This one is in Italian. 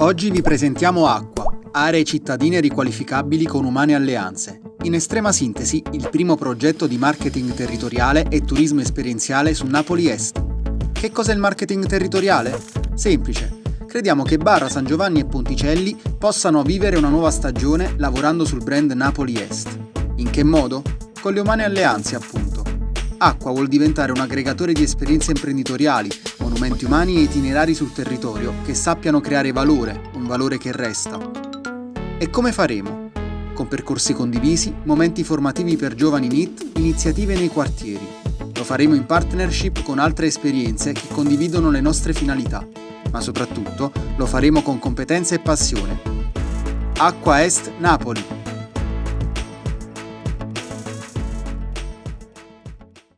Oggi vi presentiamo Acqua, aree cittadine riqualificabili con umane alleanze. In estrema sintesi, il primo progetto di marketing territoriale e turismo esperienziale su Napoli Est. Che cos'è il marketing territoriale? Semplice. Crediamo che Barra San Giovanni e Ponticelli possano vivere una nuova stagione lavorando sul brand Napoli Est. In che modo? Con le umane alleanze, appunto. Acqua vuol diventare un aggregatore di esperienze imprenditoriali, monumenti umani e itinerari sul territorio che sappiano creare valore, un valore che resta. E come faremo? Con percorsi condivisi, momenti formativi per giovani NIT, iniziative nei quartieri. Lo faremo in partnership con altre esperienze che condividono le nostre finalità, ma soprattutto lo faremo con competenza e passione. Acqua Est Napoli